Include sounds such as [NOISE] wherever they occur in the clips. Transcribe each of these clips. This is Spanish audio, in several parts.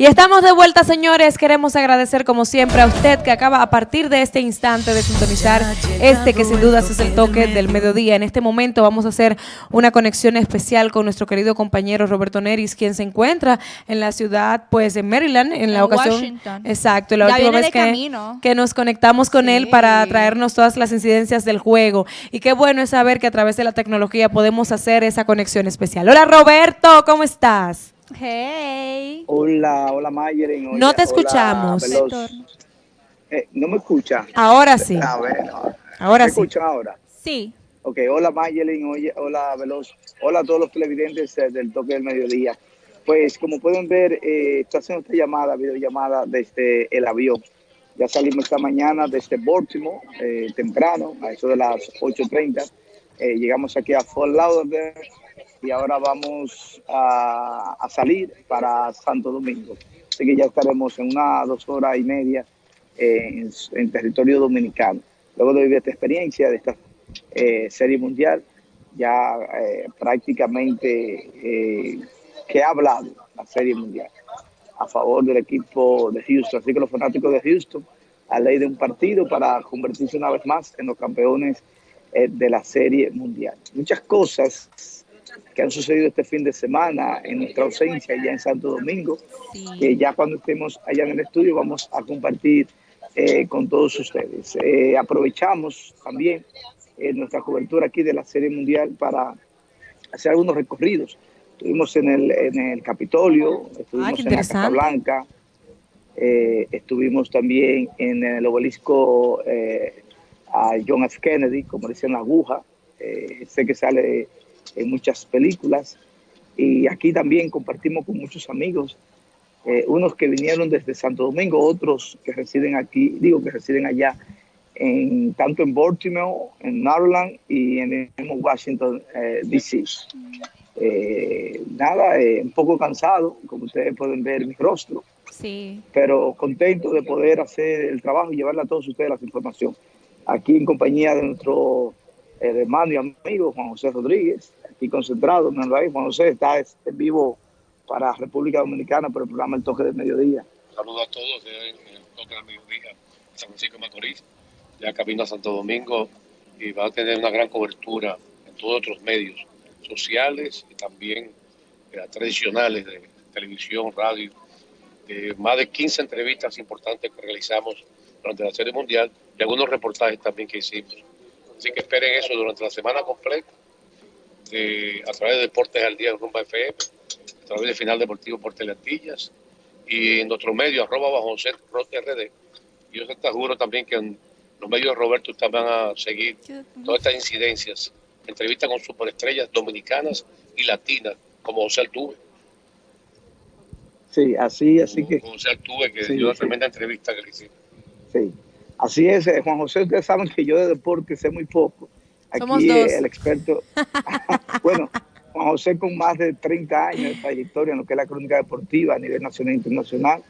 Y estamos de vuelta, señores. Queremos agradecer, como siempre, a usted que acaba a partir de este instante de sintonizar este que sin dudas es el toque del mediodía. En este momento vamos a hacer una conexión especial con nuestro querido compañero Roberto Neris, quien se encuentra en la ciudad, pues, en Maryland, en la ocasión. Washington. Exacto, la Ya última vez que, nos conectamos con él para traernos todas las incidencias del juego. Y qué bueno es saber que a través de la tecnología podemos hacer esa conexión especial. Hola, Roberto, ¿cómo estás? Hey. Hola, hola Mayeren. hola- No te escuchamos. Eh, ¿No me escucha? Ahora sí. A ver, no. Ahora ¿Me sí. escuchan ahora? Sí. Ok, hola Mayelin, oye, hola Veloz, hola a todos los televidentes eh, del toque del mediodía. Pues como pueden ver, eh, estoy haciendo esta llamada, videollamada desde el avión. Ya salimos esta mañana desde Baltimore, eh, temprano, a eso de las 8.30. Eh, llegamos aquí a Fort Lauderdale y ahora vamos a, salir para Santo Domingo. Así que ya estaremos en una dos horas y media eh, en, territorio dominicano. Luego de vivir esta experiencia de esta eh, serie mundial, ya eh, prácticamente que ha hablado la serie mundial a favor del equipo de Houston. Así que los fanáticos de Houston, a ley de un partido para convertirse una vez más en los campeones de la serie mundial. Muchas cosas que han sucedido este fin de semana en nuestra ausencia allá en Santo Domingo, que ya cuando estemos allá en el estudio vamos a compartir eh, con todos ustedes. Eh, aprovechamos también eh, nuestra cobertura aquí de la Serie Mundial para hacer algunos recorridos. Estuvimos en el, en el Capitolio, estuvimos qué en la Casa. Blanca, eh, estuvimos también en el obelisco eh, a John F. Kennedy, como dicen la aguja, eh, sé que sale en muchas películas, y aquí también compartimos con muchos amigos, eh, unos que vinieron desde Santo Domingo, otros que residen aquí, digo que residen allá, en, tanto en Baltimore, en Maryland y en, mismo Washington, eh, D.C. Eh, nada, eh, un poco cansado, como ustedes pueden ver mi rostro, Sí. pero contento de poder hacer el trabajo y llevarle a todos ustedes la información. Aquí en compañía de nuestro eh, hermano y amigo Juan José Rodríguez, aquí concentrado, ¿no? Ahí, Juan José está en vivo para República Dominicana por el programa El Toque del Mediodía. Saludos a todos en el toque del mediodía, San Francisco de Macorís, ya camino a Santo Domingo y va a tener una gran cobertura en todos otros medios sociales y también eh, tradicionales de televisión, radio, de más de 15 entrevistas importantes que realizamos durante la Serie Mundial y algunos reportajes también que hicimos. Así que esperen eso durante la semana completa eh, a través de Deportes al Día en Rumba FM, a través de Final Deportivo por Teleantillas y en nuestro medio, arroba bajo José Rote RD. Y yo te juro también que en los medios de Roberto ustedes van a seguir todas estas incidencias, entrevistas con superestrellas dominicanas y latinas, como José Altuve. Sí, así, así que, Como José Altuve, que Sí, dio una sí. tremenda entrevista que le hicimos. sí. Así es, eh, Juan José, ustedes saben que yo de deporte sé muy poco. Aquí Somos dos. el experto, [LAUGHS] bueno, Juan José con más de 30 años de trayectoria en lo que es la crónica deportiva a nivel nacional e internacional,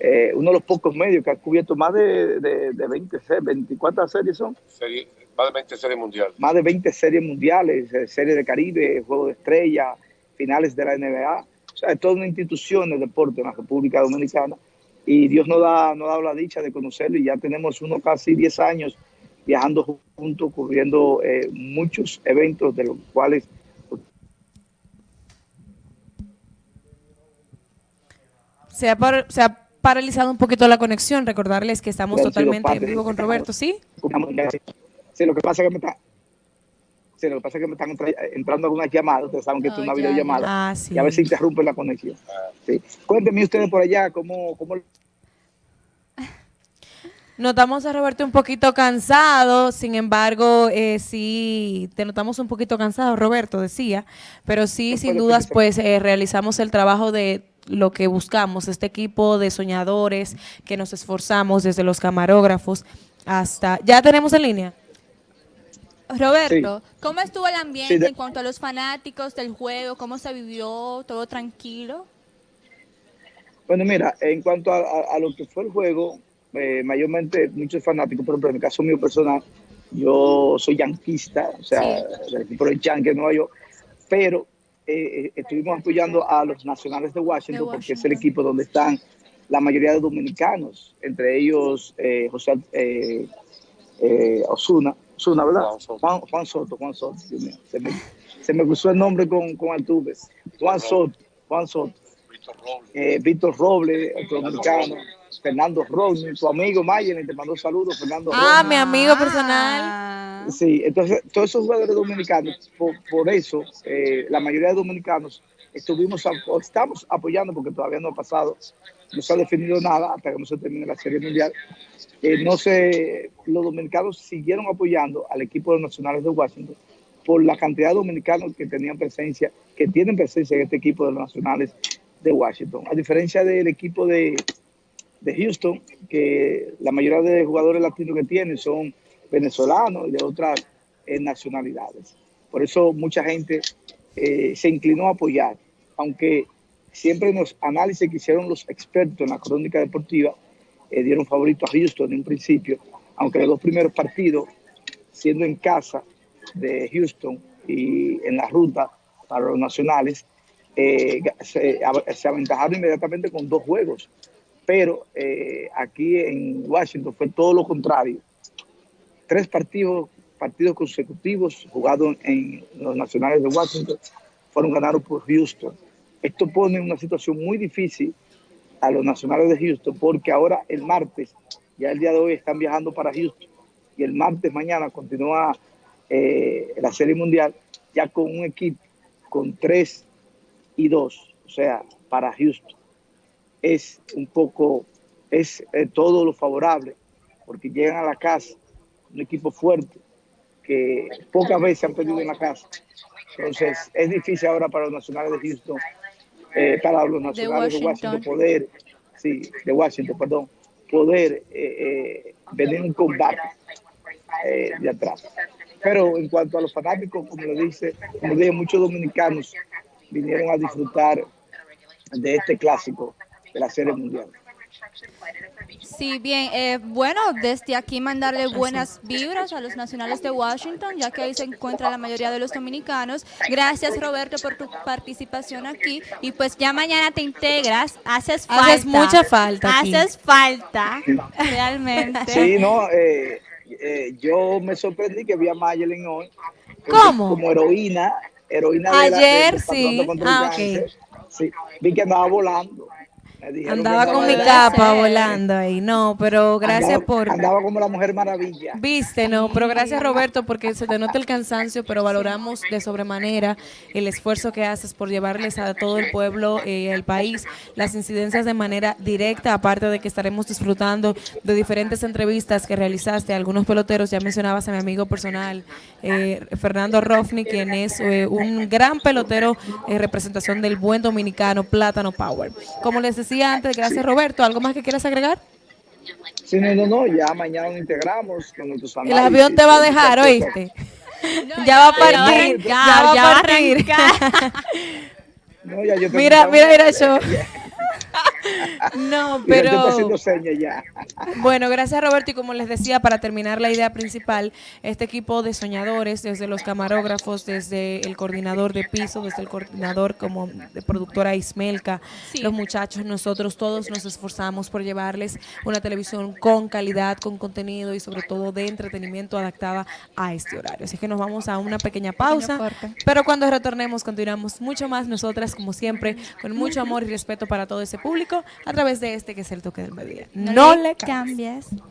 eh, uno de los pocos medios que ha cubierto más de, de, de 20, se- 24 series son, Serie, más de 20 series mundial. más de 20 series mundiales, eh, series de Caribe, Juego de Estrella, finales de la NBA. O sea, es toda una institución de deporte en la República Dominicana. Y Dios nos da, nos ha dado la dicha de conocerlo y ya tenemos uno casi 10 años viajando juntos, cubriendo eh, muchos eventos de los cuales Se ha, par- se ha paralizado un poquito la conexión. Recordarles que estamos totalmente en vivo con Roberto, ¿sí? Sí, lo que pasa es que me está, sí, lo que pasa es que me están entra- entrando algunas llamadas, ustedes saben que esto es Oh, una ya, videollamada, Ah, sí. y a veces interrumpe la conexión. Sí. Cuéntenme ustedes por allá cómo, cómo [LAUGHS] Notamos a Roberto un poquito cansado, sin embargo, eh, sí, te notamos un poquito cansado, Roberto decía, pero sí, Después sin dudas, pues eh, realizamos el trabajo de lo que buscamos, este equipo de soñadores que nos esforzamos desde los camarógrafos hasta... ¿Ya tenemos en línea? Roberto, ¿cómo estuvo el ambiente Sí, de- en cuanto a los fanáticos del juego? ¿Cómo se vivió? ¿Todo tranquilo? Bueno, mira, en cuanto a, a- a lo que fue el juego, eh, mayormente muchos fanáticos, por ejemplo, en el caso mío personal, yo soy yanquista, o sea, el equipo de Yankee de Nueva York, pero eh, estuvimos apoyando a los nacionales de Washington, De porque es el equipo donde están la mayoría de dominicanos, entre ellos eh, José eh, eh, Osuna, Osuna, ¿verdad? Juan Soto. Juan, Soto, Juan Soto, Dios mío, se me, se me cruzó el nombre con, con Altuve. Juan Soto, Juan Soto, Víctor Robles. eh, Víctor Robles, otro dominicano, Fernando Rodney, tu amigo Mayen, te mandó saludos, Fernando Ah, Rodney. mi amigo personal. Ah. Sí, entonces todos esos jugadores dominicanos, por, por eso eh, la mayoría de dominicanos estuvimos o estamos apoyando porque todavía no ha pasado, no se ha definido nada hasta que no se termine la Serie Mundial. Eh, no sé, los dominicanos siguieron apoyando al equipo de los nacionales de Washington por la cantidad de dominicanos que tenían presencia, que tienen presencia en este equipo de los nacionales de Washington. A diferencia del equipo de, de Houston, que la mayoría de jugadores latinos que tienen son venezolanos y de otras eh, nacionalidades. Por eso mucha gente eh, se inclinó a apoyar, aunque siempre en los análisis que hicieron los expertos en la crónica deportiva eh, dieron favorito a Houston en un principio, aunque los dos primeros partidos, siendo en casa de Houston y en la ruta para los nacionales, se aventajaron inmediatamente con dos juegos pero eh, aquí en Washington fue todo lo contrario. Tres partidos, partidos consecutivos jugados en los nacionales de Washington fueron ganados por Houston. Esto pone una situación muy difícil a los nacionales de Houston porque ahora el martes, ya el día de hoy están viajando para Houston y el martes mañana continúa eh, la Serie Mundial ya con un equipo con tres y dos, o sea, para Houston es un poco, es eh, todo lo favorable, porque llegan a la casa un equipo fuerte que pocas veces han perdido en la casa. Entonces, es difícil ahora para los nacionales de Houston, eh, para los nacionales de Washington. Washington. poder, sí, de Washington, perdón, poder eh, eh, venir un combate eh, de atrás. Pero en cuanto a los fanáticos, como lo dice, como dije, muchos dominicanos vinieron a disfrutar de este clásico la Serie Mundial. Sí, bien. eh, bueno, desde aquí mandarle buenas vibras a los nacionales de Washington, ya que ahí se encuentra la mayoría de los dominicanos. Gracias, Roberto, por tu participación aquí. Y pues ya mañana te integras. Haces falta. Haces mucha falta aquí. Haces falta, [LAUGHS] realmente. Sí, no, eh, eh, yo me sorprendí que vi a Mayelin hoy. ¿Cómo? Como heroína, heroína de la- Ayer, del sí. Ah, ok. Cáncer. Sí, vi que andaba volando. Andaba con mi capa ser. volando ahí. No, pero gracias andaba- por... Andaba como la Mujer Maravilla. Viste, no, pero gracias Roberto porque se te nota el cansancio, pero valoramos de sobremanera el esfuerzo que haces por llevarles a todo el pueblo y el país las incidencias de manera directa, aparte de que estaremos disfrutando de diferentes entrevistas que realizaste a algunos peloteros, ya mencionabas a mi amigo personal, eh, Fernando Rofni, quien es eh, un gran pelotero en representación del buen dominicano Plátano Power. Como les decía antes, gracias Roberto, ¿algo más que quieras agregar? Sí, no, no, no, ya mañana nos integramos con nuestros El avión te va a dejar, ¿oíste? ya va a partir, ya, va ya a va a partir. No, ya yo mira, que- mira, mira [LAUGHS] yo. No, [LAUGHS] pero haciendo señas ya. bueno, gracias Roberto y como les decía, para terminar la idea principal, este equipo de soñadores, desde los camarógrafos, desde el coordinador de piso, desde el coordinador como de productora Ismelka, Sí. los muchachos, nosotros todos nos esforzamos por llevarles una televisión con calidad, con contenido y sobre todo de entretenimiento adaptada a este horario. Así que nos vamos a una pequeña pausa, pero cuando retornemos continuamos mucho más nosotras, como siempre, con mucho amor y respeto para todo ese público a través de este que es el toque del mediodía. No, le cambies. cambies.